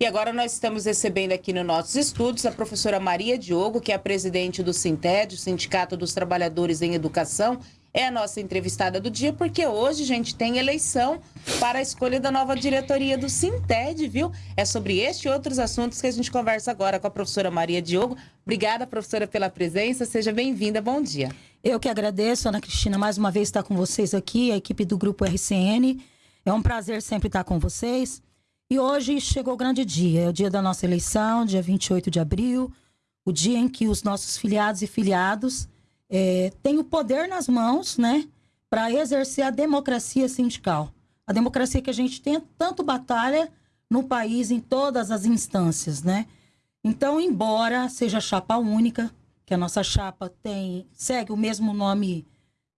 E agora nós estamos recebendo aqui nos nossos estudos a professora Maria Diogo, que é a presidente do Sinted, Sindicato dos Trabalhadores em Educação. É a nossa entrevistada do dia, porque hoje, gente, tem eleição para a escolha da nova diretoria do Sinted, viu? É sobre este e outros assuntos que a gente conversa agora com a professora Maria Diogo. Obrigada, professora, pela presença. Seja bem-vinda. Bom dia. Eu que agradeço, Ana Cristina, mais uma vez estar com vocês aqui, a equipe do Grupo RCN. É um prazer sempre estar com vocês. E hoje chegou o grande dia, é o dia da nossa eleição, dia 28 de abril, o dia em que os nossos filiados e filiados é, têm o poder nas mãos, né, para exercer a democracia sindical. A democracia que a gente tem tanto batalha no país, em todas as instâncias, né? Então, embora seja chapa única, que a nossa chapa tem segue o mesmo nome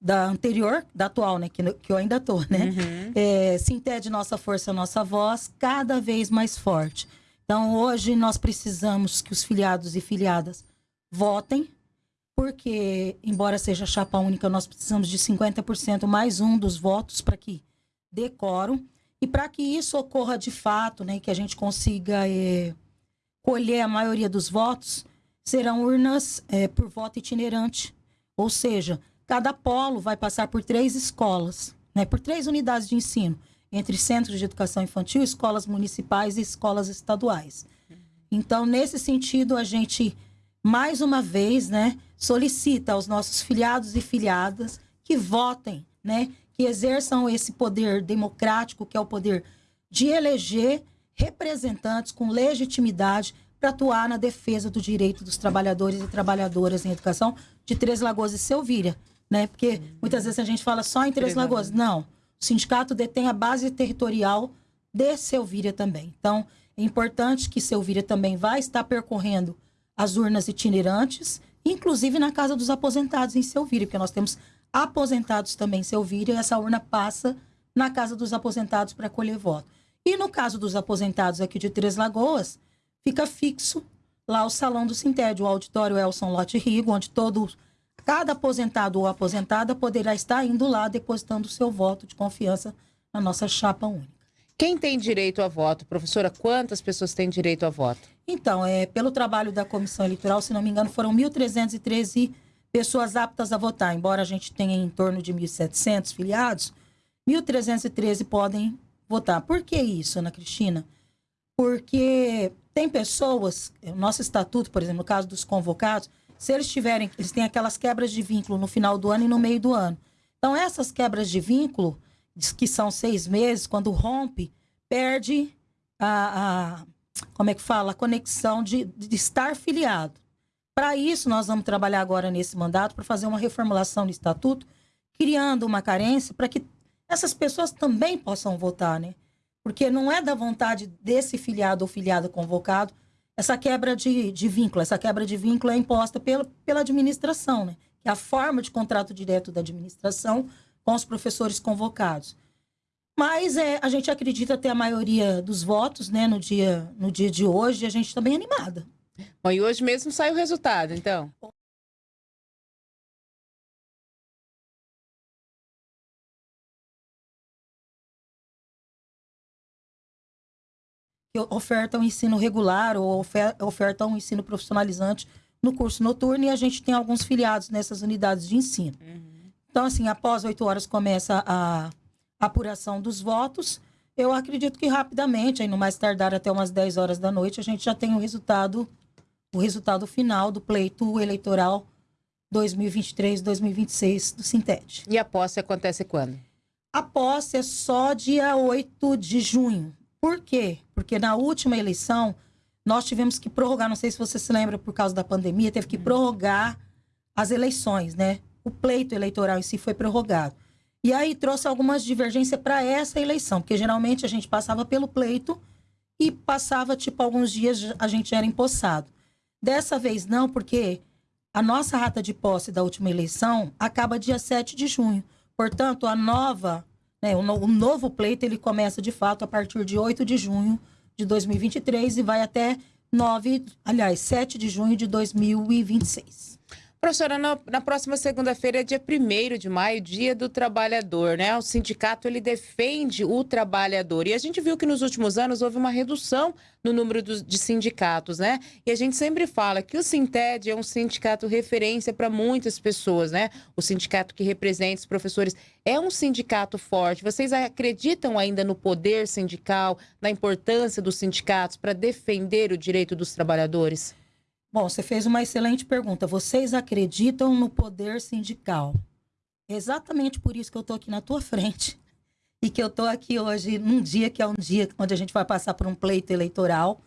da anterior, da atual, né? Que, que eu ainda tô, né? Uhum. É, Sintede Nossa Força, Nossa Voz, cada vez mais forte. Então, hoje nós precisamos que os filiados e filiadas votem, porque, embora seja chapa única, nós precisamos de 50% mais um dos votos para que dê quórum. E para que isso ocorra de fato, né, que a gente consiga é, colher a maioria dos votos, serão urnas é, por voto itinerante. Ou seja, Cada polo vai passar por três escolas, né, por três unidades de ensino, entre centros de educação infantil, escolas municipais e escolas estaduais. Então, nesse sentido, a gente, mais uma vez, né, solicita aos nossos filiados e filiadas que votem, né, que exerçam esse poder democrático, que é o poder de eleger representantes com legitimidade para atuar na defesa do direito dos trabalhadores e trabalhadoras em educação de Três Lagoas e Selvíria né? Porque muitas vezes a gente fala só em Três Lagoas. Não. O sindicato detém a base territorial de Selvíria também. Então, é importante que Selvíria também vai estar percorrendo as urnas itinerantes, inclusive na Casa dos Aposentados em Selvíria, porque nós temos aposentados também em Selvíria, e essa urna passa na Casa dos Aposentados para colher voto. E no caso dos aposentados aqui de Três Lagoas, fica fixo lá o salão do Sintédio, o auditório Elson Lote Rigo, onde todos Cada aposentado ou aposentada poderá estar indo lá depositando seu voto de confiança na nossa chapa única. Quem tem direito a voto? Professora, quantas pessoas têm direito a voto? Então, é, pelo trabalho da comissão eleitoral, se não me engano, foram 1.313 pessoas aptas a votar. Embora a gente tenha em torno de 1.700 filiados, 1.313 podem votar. Por que isso, Ana Cristina? Porque tem pessoas, o nosso estatuto, por exemplo, no caso dos convocados, se eles tiverem, eles têm aquelas quebras de vínculo no final do ano e no meio do ano. Então, essas quebras de vínculo, que são seis meses, quando rompe, perde a, a como é que fala, a conexão de, de estar filiado. Para isso, nós vamos trabalhar agora nesse mandato para fazer uma reformulação do estatuto, criando uma carência para que essas pessoas também possam votar, né? Porque não é da vontade desse filiado ou filiado convocado essa quebra de, de vínculo. Essa quebra de vínculo é imposta pela, pela administração, né? Que é a forma de contrato direto da administração com os professores convocados. Mas é, a gente acredita ter a maioria dos votos, né, no dia, no dia de hoje, e a gente está bem animada. Bom, e hoje mesmo sai o resultado, então? Que ofertam ensino regular ou ofertam um ensino profissionalizante no curso noturno e a gente tem alguns filiados nessas unidades de ensino. Uhum. Então, assim, após oito horas começa a apuração dos votos. Eu acredito que rapidamente, aí no mais tardar até umas 10 horas da noite, a gente já tem o resultado, o resultado final do pleito eleitoral 2023-2026 do Sintete. E a posse acontece quando? A posse é só dia 8 de junho. Por quê? Porque na última eleição, nós tivemos que prorrogar, não sei se você se lembra, por causa da pandemia, teve que prorrogar as eleições, né? O pleito eleitoral em si foi prorrogado. E aí trouxe algumas divergências para essa eleição, porque geralmente a gente passava pelo pleito e passava, tipo, alguns dias a gente era empossado. Dessa vez não, porque a nossa rata de posse da última eleição acaba dia 7 de junho. Portanto, a nova né? O, no, o novo pleito ele começa de fato a partir de 8 de junho de 2023 e vai até 9, aliás, 7 de junho de 2026. Professora, na, na próxima segunda-feira é dia 1 de maio, dia do trabalhador, né? O sindicato ele defende o trabalhador. E a gente viu que nos últimos anos houve uma redução no número dos, de sindicatos, né? E a gente sempre fala que o Sinted é um sindicato referência para muitas pessoas, né? O sindicato que representa os professores é um sindicato forte. Vocês acreditam ainda no poder sindical, na importância dos sindicatos para defender o direito dos trabalhadores? Bom, você fez uma excelente pergunta. Vocês acreditam no poder sindical? Exatamente por isso que eu estou aqui na tua frente e que eu estou aqui hoje num dia que é um dia onde a gente vai passar por um pleito eleitoral.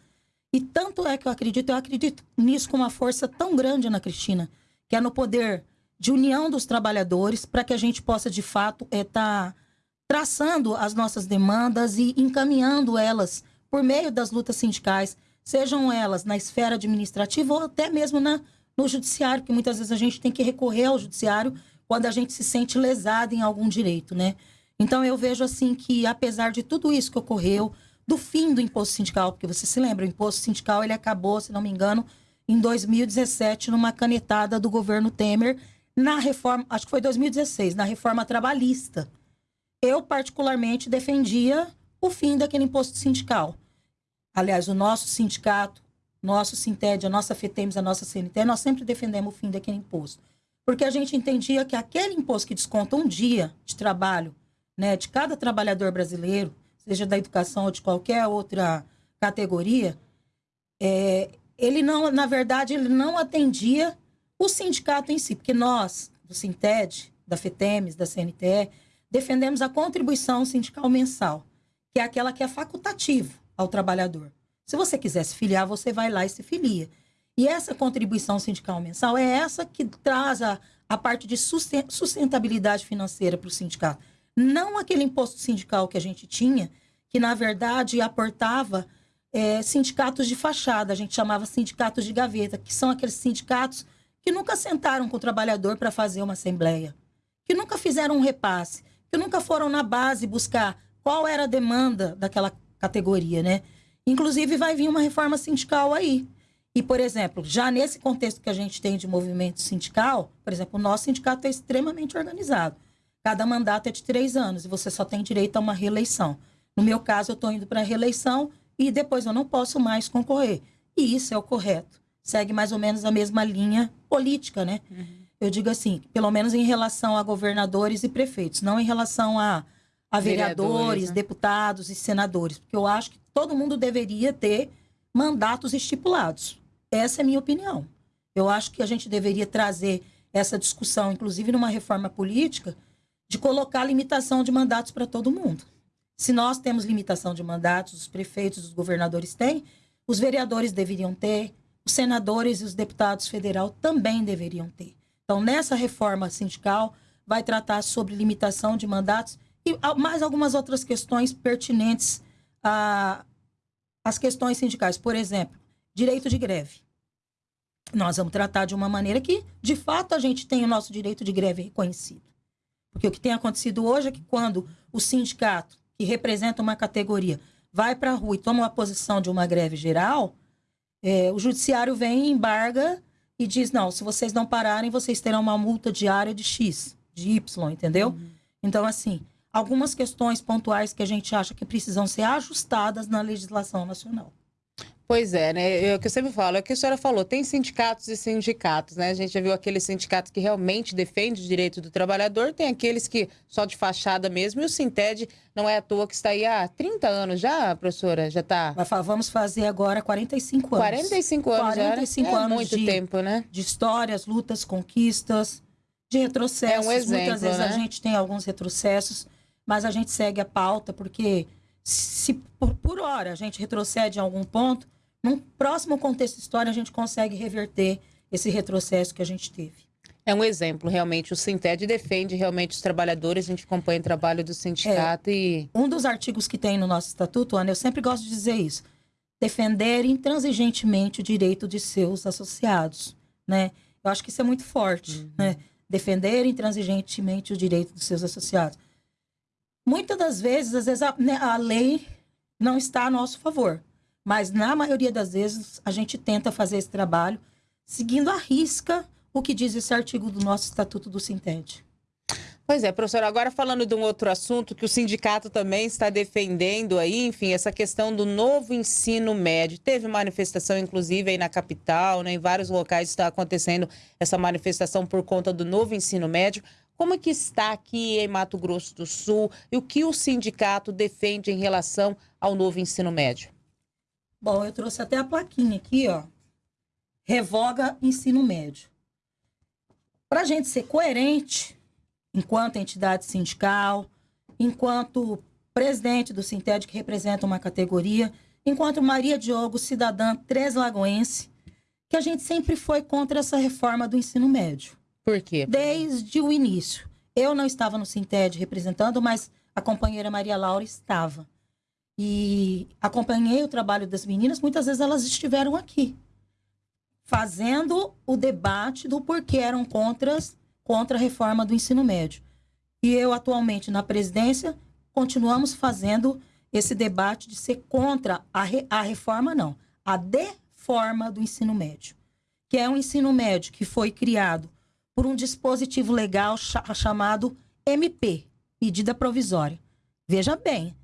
E tanto é que eu acredito, eu acredito nisso com uma força tão grande, Ana Cristina, que é no poder de união dos trabalhadores para que a gente possa, de fato, estar é, tá traçando as nossas demandas e encaminhando elas por meio das lutas sindicais sejam elas na esfera administrativa ou até mesmo na, no judiciário, que muitas vezes a gente tem que recorrer ao judiciário quando a gente se sente lesado em algum direito, né? Então eu vejo assim que apesar de tudo isso que ocorreu, do fim do imposto sindical, porque você se lembra, o imposto sindical ele acabou, se não me engano, em 2017 numa canetada do governo Temer na reforma, acho que foi 2016, na reforma trabalhista. Eu particularmente defendia o fim daquele imposto sindical. Aliás, o nosso sindicato, nosso Sinted, a nossa FETEMS, a nossa CNT, nós sempre defendemos o fim daquele imposto. Porque a gente entendia que aquele imposto que desconta um dia de trabalho né, de cada trabalhador brasileiro, seja da educação ou de qualquer outra categoria, é, ele não, na verdade, ele não atendia o sindicato em si, porque nós, do Sinted, da FETEMES, da CNTE, defendemos a contribuição sindical mensal, que é aquela que é facultativa ao trabalhador. Se você quiser se filiar, você vai lá e se filia. E essa contribuição sindical mensal é essa que traz a, a parte de sustentabilidade financeira para o sindicato. Não aquele imposto sindical que a gente tinha, que na verdade aportava é, sindicatos de fachada, a gente chamava sindicatos de gaveta, que são aqueles sindicatos que nunca sentaram com o trabalhador para fazer uma assembleia, que nunca fizeram um repasse, que nunca foram na base buscar qual era a demanda daquela categoria, né? Inclusive, vai vir uma reforma sindical aí. E, por exemplo, já nesse contexto que a gente tem de movimento sindical, por exemplo, o nosso sindicato é extremamente organizado. Cada mandato é de três anos e você só tem direito a uma reeleição. No meu caso, eu estou indo para a reeleição e depois eu não posso mais concorrer. E isso é o correto. Segue mais ou menos a mesma linha política, né? Uhum. Eu digo assim, pelo menos em relação a governadores e prefeitos, não em relação a a vereadores, vereadores né? deputados e senadores, porque eu acho que todo mundo deveria ter mandatos estipulados. Essa é a minha opinião. Eu acho que a gente deveria trazer essa discussão, inclusive numa reforma política, de colocar limitação de mandatos para todo mundo. Se nós temos limitação de mandatos, os prefeitos, os governadores têm, os vereadores deveriam ter, os senadores e os deputados federal também deveriam ter. Então, nessa reforma sindical, vai tratar sobre limitação de mandatos e mais algumas outras questões pertinentes às questões sindicais. Por exemplo, direito de greve. Nós vamos tratar de uma maneira que, de fato, a gente tem o nosso direito de greve reconhecido. Porque o que tem acontecido hoje é que quando o sindicato, que representa uma categoria, vai para a rua e toma uma posição de uma greve geral, é, o judiciário vem e embarga e diz: não, se vocês não pararem, vocês terão uma multa diária de X, de Y, entendeu? Uhum. Então, assim, algumas questões pontuais que a gente acha que precisam ser ajustadas na legislação nacional. Pois é, né? É o que eu sempre falo, é o que a senhora falou, tem sindicatos e sindicatos, né? A gente já viu aqueles sindicatos que realmente defendem o direito do trabalhador, tem aqueles que só de fachada mesmo, e o Sinted não é à toa que está aí há 30 anos já, professora? Já está. Vamos fazer agora 45 anos. 45 anos 45 já. É anos muito de, tempo, né? De histórias, lutas, conquistas, de retrocessos. É um exemplo, Muitas vezes né? a gente tem alguns retrocessos mas a gente segue a pauta, porque se por, por hora a gente retrocede em algum ponto, num próximo contexto histórico a gente consegue reverter esse retrocesso que a gente teve. É um exemplo, realmente. O Sinted defende realmente os trabalhadores, a gente acompanha o trabalho do sindicato é, e. Um dos artigos que tem no nosso estatuto, Ana, eu sempre gosto de dizer isso. Defender intransigentemente o direito de seus associados. Né? Eu acho que isso é muito forte. Uhum. Né? Defender intransigentemente o direito dos seus associados. Muitas das vezes, às vezes, a, né, a lei não está a nosso favor. Mas, na maioria das vezes, a gente tenta fazer esse trabalho seguindo à risca o que diz esse artigo do nosso Estatuto do Sintede. Pois é, professora, agora falando de um outro assunto que o sindicato também está defendendo aí, enfim, essa questão do novo ensino médio. Teve manifestação, inclusive, aí na capital, né, em vários locais está acontecendo essa manifestação por conta do novo ensino médio. Como é que está aqui em Mato Grosso do Sul e o que o sindicato defende em relação ao novo ensino médio? Bom, eu trouxe até a plaquinha aqui, ó. Revoga ensino médio. Para a gente ser coerente, enquanto entidade sindical, enquanto presidente do Sinted, que representa uma categoria, enquanto Maria Diogo, cidadã Três Lagoense, que a gente sempre foi contra essa reforma do ensino médio. Por quê? Desde o início. Eu não estava no Sinted representando, mas a companheira Maria Laura estava. E acompanhei o trabalho das meninas, muitas vezes elas estiveram aqui, fazendo o debate do porquê eram contras contra a reforma do ensino médio. E eu, atualmente, na presidência, continuamos fazendo esse debate de ser contra a, re, a reforma, não, a deforma do ensino médio, que é um ensino médio que foi criado por um dispositivo legal chamado MP, medida provisória. Veja bem,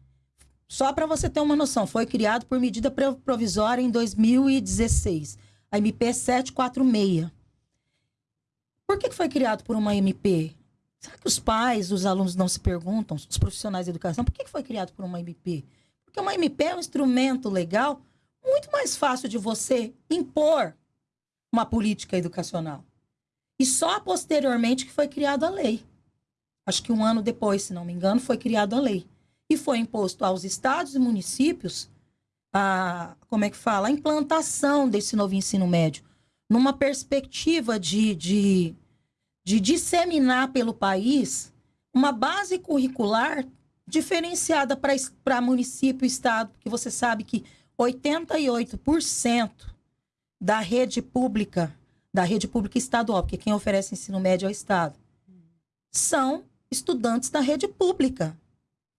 só para você ter uma noção, foi criado por medida provisória em 2016, a MP 746. Por que foi criado por uma MP? Será que os pais, os alunos não se perguntam, os profissionais de educação, por que foi criado por uma MP? Porque uma MP é um instrumento legal muito mais fácil de você impor uma política educacional. E só posteriormente que foi criada a lei. Acho que um ano depois, se não me engano, foi criada a lei. E foi imposto aos estados e municípios a, como é que fala, a implantação desse novo ensino médio numa perspectiva de, de, de disseminar pelo país uma base curricular diferenciada para município e estado, porque você sabe que 88% da rede pública, da rede pública estadual, porque quem oferece ensino médio é o estado, são estudantes da rede pública.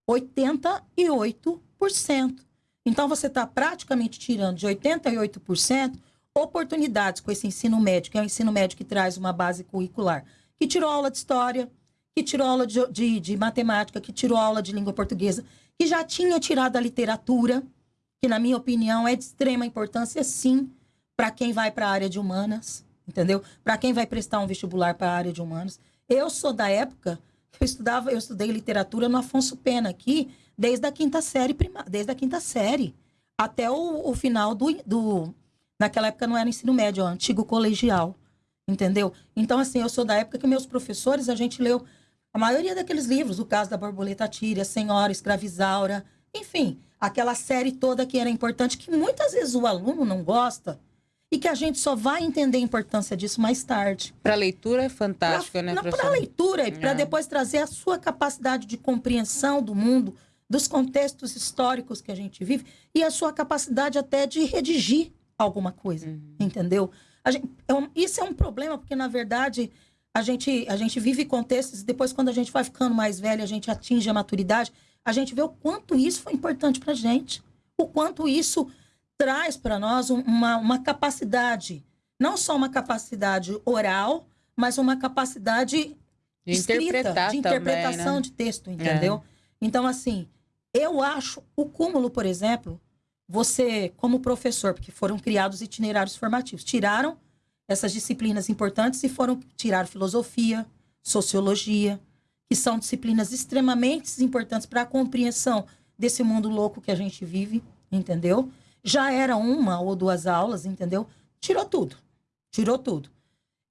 88%. Então você está praticamente tirando de 88% oportunidades com esse ensino médio, que é o ensino médio que traz uma base curricular, que tirou aula de história, que tirou aula de, de, de matemática, que tirou aula de língua portuguesa, que já tinha tirado a literatura, que na minha opinião é de extrema importância, sim, para quem vai para a área de humanas, entendeu? Para quem vai prestar um vestibular para a área de humanas. Eu sou da época eu estudava, eu estudei literatura no Afonso Pena aqui, desde a quinta série, prima, desde a quinta série até o, o final do, do Naquela época não era ensino médio, era antigo colegial. Entendeu? Então, assim, eu sou da época que meus professores, a gente leu a maioria daqueles livros, o caso da borboleta tíria, Senhora, Escravizaura, enfim, aquela série toda que era importante, que muitas vezes o aluno não gosta e que a gente só vai entender a importância disso mais tarde. Para leitura é fantástico, pra, né, Para leitura e para é. depois trazer a sua capacidade de compreensão do mundo, dos contextos históricos que a gente vive e a sua capacidade até de redigir alguma coisa, uhum. entendeu? Gente, é um, isso é um problema, porque, na verdade, a gente, a gente vive contextos, e depois, quando a gente vai ficando mais velho, a gente atinge a maturidade, a gente vê o quanto isso foi importante para gente, o quanto isso traz para nós uma, uma capacidade, não só uma capacidade oral, mas uma capacidade de escrita, de interpretação também, né? de texto, entendeu? É. Então, assim, eu acho o cúmulo, por exemplo, você, como professor, porque foram criados itinerários formativos, tiraram essas disciplinas importantes e foram tirar filosofia, sociologia, que são disciplinas extremamente importantes para a compreensão desse mundo louco que a gente vive, entendeu? Já era uma ou duas aulas, entendeu? Tirou tudo. Tirou tudo.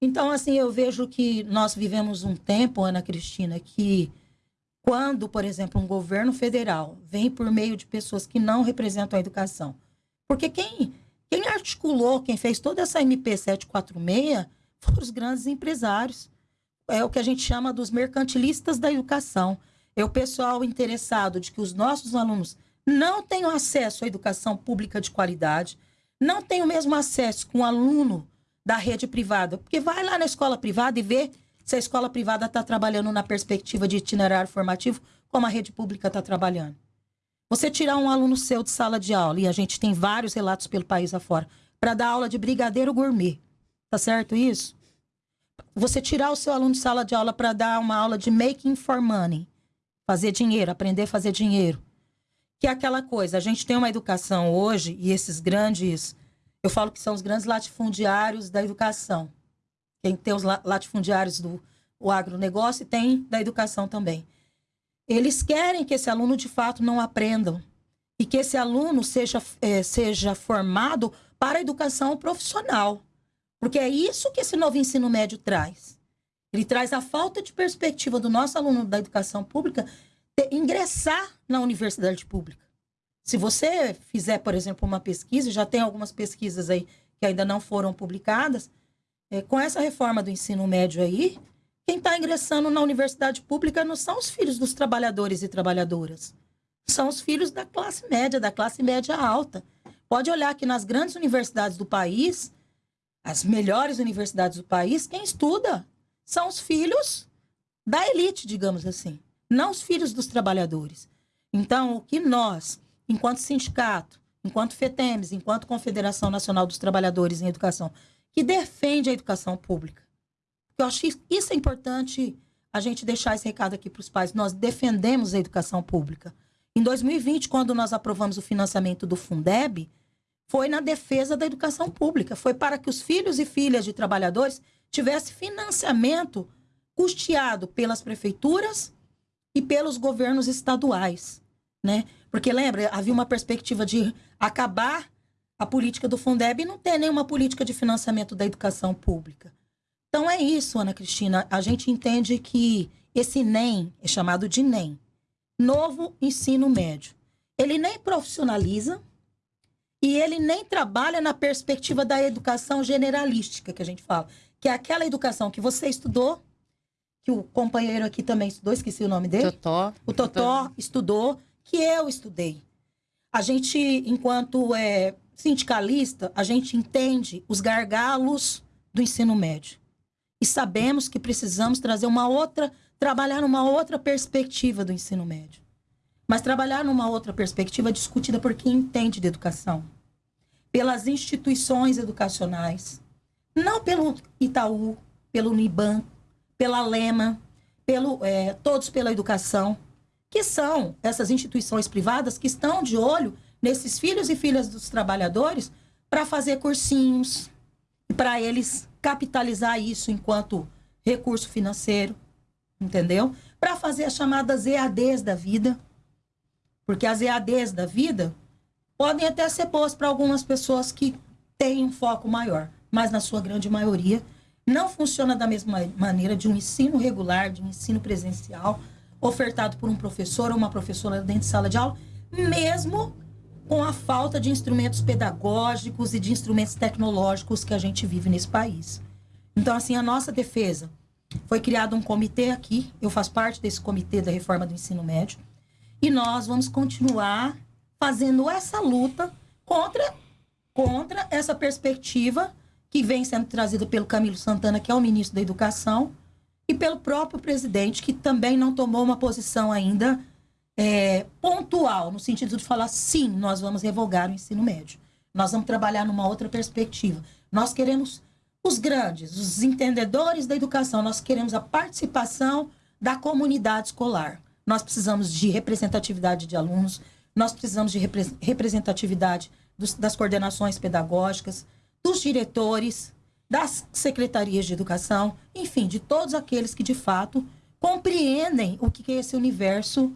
Então, assim, eu vejo que nós vivemos um tempo, Ana Cristina, que quando, por exemplo, um governo federal vem por meio de pessoas que não representam a educação. Porque quem, quem articulou, quem fez toda essa MP 746 foram os grandes empresários. É o que a gente chama dos mercantilistas da educação. É o pessoal interessado de que os nossos alunos não tenham acesso à educação pública de qualidade, não tenham o mesmo acesso com o aluno da rede privada. Porque vai lá na escola privada e vê se a escola privada está trabalhando na perspectiva de itinerário formativo, como a rede pública está trabalhando. Você tirar um aluno seu de sala de aula, e a gente tem vários relatos pelo país afora, para dar aula de brigadeiro gourmet. Tá certo isso? você tirar o seu aluno de sala de aula para dar uma aula de making for money, fazer dinheiro, aprender a fazer dinheiro. Que é aquela coisa, a gente tem uma educação hoje e esses grandes, eu falo que são os grandes latifundiários da educação. Quem tem os latifundiários do o agronegócio e tem da educação também. Eles querem que esse aluno de fato não aprenda e que esse aluno seja, é, seja formado para a educação profissional. Porque é isso que esse novo ensino médio traz. Ele traz a falta de perspectiva do nosso aluno da educação pública de ingressar na universidade pública. Se você fizer, por exemplo, uma pesquisa, já tem algumas pesquisas aí que ainda não foram publicadas, é, com essa reforma do ensino médio aí, quem está ingressando na universidade pública não são os filhos dos trabalhadores e trabalhadoras. São os filhos da classe média, da classe média alta. Pode olhar que nas grandes universidades do país, as melhores universidades do país, quem estuda são os filhos da elite, digamos assim, não os filhos dos trabalhadores. Então, o que nós, enquanto sindicato, enquanto FETEMES, enquanto Confederação Nacional dos Trabalhadores em Educação, que defende a educação pública, eu acho que isso é importante a gente deixar esse recado aqui para os pais. Nós defendemos a educação pública. Em 2020, quando nós aprovamos o financiamento do Fundeb, foi na defesa da educação pública, foi para que os filhos e filhas de trabalhadores tivessem financiamento custeado pelas prefeituras e pelos governos estaduais, né? Porque lembra, havia uma perspectiva de acabar a política do Fundeb e não ter nenhuma política de financiamento da educação pública. Então é isso, Ana Cristina, a gente entende que esse NEM é chamado de NEM, Novo Ensino Médio. Ele nem profissionaliza, e ele nem trabalha na perspectiva da educação generalística que a gente fala, que é aquela educação que você estudou, que o companheiro aqui também estudou, esqueci o nome dele. Totó. O Totó estudou, que eu estudei. A gente, enquanto é, sindicalista, a gente entende os gargalos do ensino médio. E sabemos que precisamos trazer uma outra, trabalhar numa outra perspectiva do ensino médio mas trabalhar numa outra perspectiva discutida por quem entende de educação, pelas instituições educacionais, não pelo Itaú, pelo Uniban, pela Lema, pelo, é, todos pela educação, que são essas instituições privadas que estão de olho nesses filhos e filhas dos trabalhadores para fazer cursinhos para eles capitalizar isso enquanto recurso financeiro, entendeu? Para fazer as chamadas EADs da vida, porque as EADs da vida podem até ser boas para algumas pessoas que têm um foco maior, mas na sua grande maioria não funciona da mesma maneira de um ensino regular, de um ensino presencial, ofertado por um professor ou uma professora dentro de sala de aula, mesmo com a falta de instrumentos pedagógicos e de instrumentos tecnológicos que a gente vive nesse país. Então, assim, a nossa defesa foi criado um comitê aqui, eu faço parte desse comitê da reforma do ensino médio, e nós vamos continuar fazendo essa luta contra, contra essa perspectiva que vem sendo trazida pelo Camilo Santana, que é o ministro da Educação, e pelo próprio presidente, que também não tomou uma posição ainda é, pontual, no sentido de falar sim, nós vamos revogar o ensino médio. Nós vamos trabalhar numa outra perspectiva. Nós queremos os grandes, os entendedores da educação, nós queremos a participação da comunidade escolar. Nós precisamos de representatividade de alunos, nós precisamos de representatividade dos, das coordenações pedagógicas, dos diretores, das secretarias de educação, enfim, de todos aqueles que de fato compreendem o que é esse universo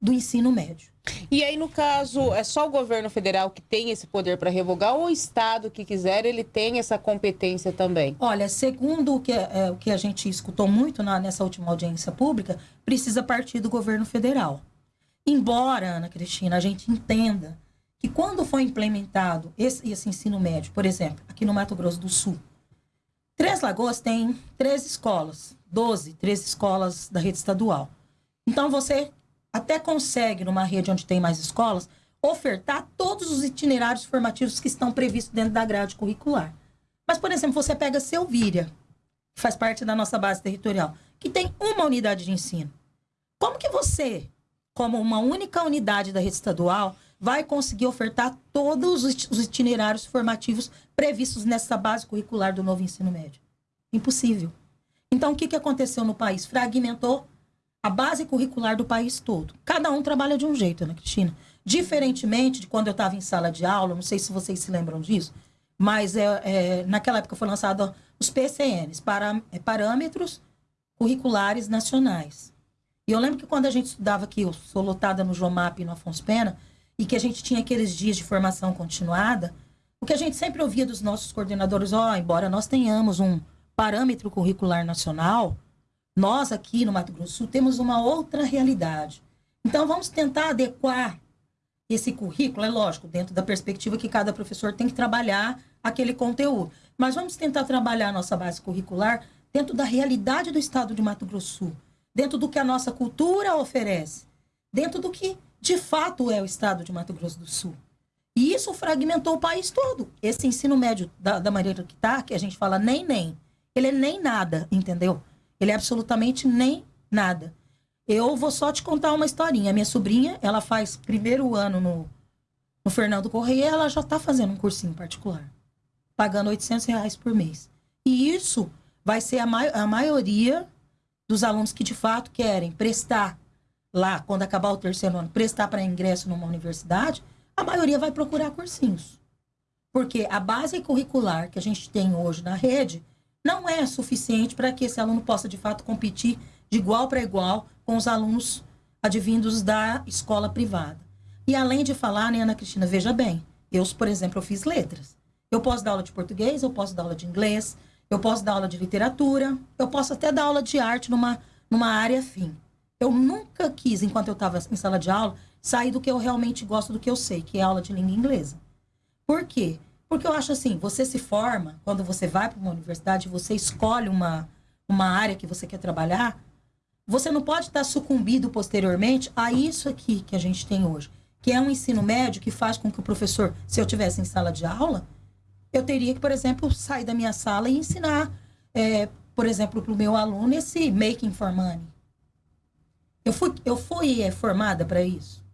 do ensino médio. E aí, no caso, é só o governo federal que tem esse poder para revogar ou o Estado que quiser, ele tem essa competência também? Olha, segundo o que, é, o que a gente escutou muito na, nessa última audiência pública, precisa partir do governo federal. Embora, Ana Cristina, a gente entenda que quando foi implementado esse, esse ensino médio, por exemplo, aqui no Mato Grosso do Sul, Três Lagoas tem três escolas, 12, três escolas da rede estadual. Então, você até consegue, numa rede onde tem mais escolas, ofertar todos os itinerários formativos que estão previstos dentro da grade curricular. Mas, por exemplo, você pega Selvíria, que faz parte da nossa base territorial, que tem uma unidade de ensino. Como que você, como uma única unidade da rede estadual, vai conseguir ofertar todos os itinerários formativos previstos nessa base curricular do novo ensino médio? Impossível. Então, o que, que aconteceu no país? Fragmentou a base curricular do país todo. Cada um trabalha de um jeito, Ana Cristina. Diferentemente de quando eu estava em sala de aula, não sei se vocês se lembram disso, mas é, é naquela época foi lançado os PCNs, para, é, Parâmetros Curriculares Nacionais. E eu lembro que quando a gente estudava aqui, eu sou lotada no Jomap e no Afonso Pena, e que a gente tinha aqueles dias de formação continuada, o que a gente sempre ouvia dos nossos coordenadores, ó, oh, embora nós tenhamos um parâmetro curricular nacional, nós aqui no Mato Grosso temos uma outra realidade. Então vamos tentar adequar esse currículo, é lógico, dentro da perspectiva que cada professor tem que trabalhar aquele conteúdo. Mas vamos tentar trabalhar a nossa base curricular dentro da realidade do estado de Mato Grosso dentro do que a nossa cultura oferece, dentro do que de fato é o estado de Mato Grosso do Sul. E isso fragmentou o país todo. Esse ensino médio da, da maneira que está, que a gente fala nem nem, ele é nem nada, entendeu? Ele é absolutamente nem nada. Eu vou só te contar uma historinha. Minha sobrinha, ela faz primeiro ano no, no Fernando Correia, ela já está fazendo um cursinho particular, pagando 800 reais por mês. E isso vai ser a, a maioria dos alunos que de fato querem prestar lá, quando acabar o terceiro ano, prestar para ingresso numa universidade, a maioria vai procurar cursinhos. Porque a base curricular que a gente tem hoje na rede não é suficiente para que esse aluno possa, de fato, competir de igual para igual com os alunos advindos da escola privada. E além de falar, né, Ana Cristina, veja bem, eu, por exemplo, eu fiz letras. Eu posso dar aula de português, eu posso dar aula de inglês, eu posso dar aula de literatura, eu posso até dar aula de arte numa, numa área afim. Eu nunca quis, enquanto eu estava em sala de aula, sair do que eu realmente gosto, do que eu sei, que é aula de língua inglesa. Por quê? Porque eu acho assim, você se forma, quando você vai para uma universidade, você escolhe uma, uma área que você quer trabalhar, você não pode estar sucumbido posteriormente a isso aqui que a gente tem hoje, que é um ensino médio que faz com que o professor, se eu tivesse em sala de aula, eu teria que, por exemplo, sair da minha sala e ensinar, é, por exemplo, para o meu aluno esse making for money. Eu fui, eu fui é, formada para isso?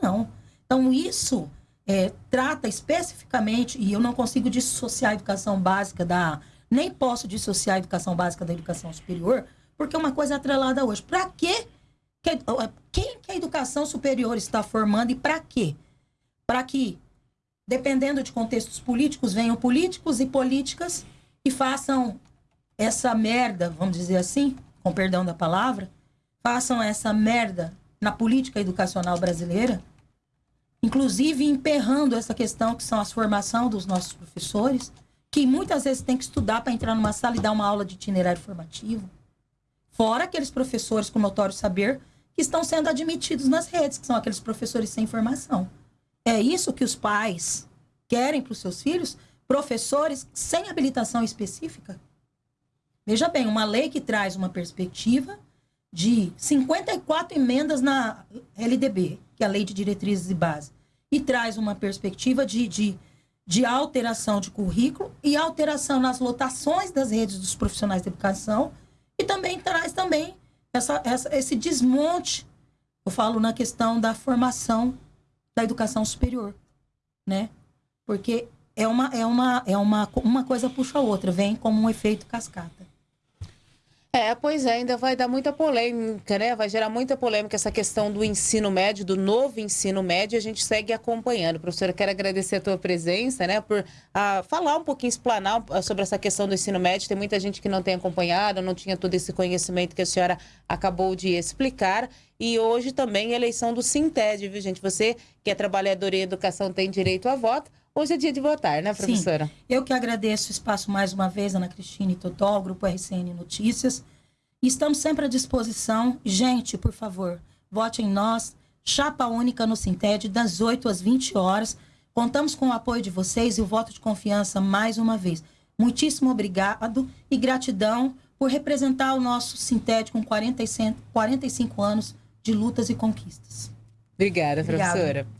Não. Então, isso é, trata especificamente, e eu não consigo dissociar a educação básica da. Nem posso dissociar a educação básica da educação superior, porque é uma coisa atrelada hoje. Para quê? Que, quem que a educação superior está formando e para quê? Para que, dependendo de contextos políticos, venham políticos e políticas e façam essa merda, vamos dizer assim, com perdão da palavra, façam essa merda na política educacional brasileira, inclusive emperrando essa questão que são a formação dos nossos professores, que muitas vezes tem que estudar para entrar numa sala e dar uma aula de itinerário formativo. Fora aqueles professores com notório saber que estão sendo admitidos nas redes, que são aqueles professores sem formação. É isso que os pais querem para os seus filhos? Professores sem habilitação específica? Veja bem, uma lei que traz uma perspectiva de 54 emendas na LDB, que é a Lei de Diretrizes e Base, e traz uma perspectiva de, de, de alteração de currículo e alteração nas lotações das redes dos profissionais de educação, e também traz também essa, essa, esse desmonte, eu falo na questão da formação da educação superior, né? Porque é uma, é uma, é uma, uma coisa puxa a outra, vem como um efeito cascata. É, pois é, ainda vai dar muita polêmica, né? Vai gerar muita polêmica essa questão do ensino médio, do novo ensino médio, a gente segue acompanhando. Professora, quero agradecer a tua presença, né? Por ah, falar um pouquinho, explanar sobre essa questão do ensino médio. Tem muita gente que não tem acompanhado, não tinha todo esse conhecimento que a senhora acabou de explicar. E hoje também eleição do Sinted, viu, gente? Você que é trabalhador em educação tem direito a voto. Hoje é dia de votar, né, professora? Sim. Eu que agradeço o espaço mais uma vez, Ana Cristina e Totó, Grupo RCN Notícias. Estamos sempre à disposição. Gente, por favor, vote em nós. Chapa única no Sinted, das 8 às 20 horas. Contamos com o apoio de vocês e o voto de confiança mais uma vez. Muitíssimo obrigado e gratidão por representar o nosso Sinted com 45 anos de lutas e conquistas. Obrigada, professora. Obrigada.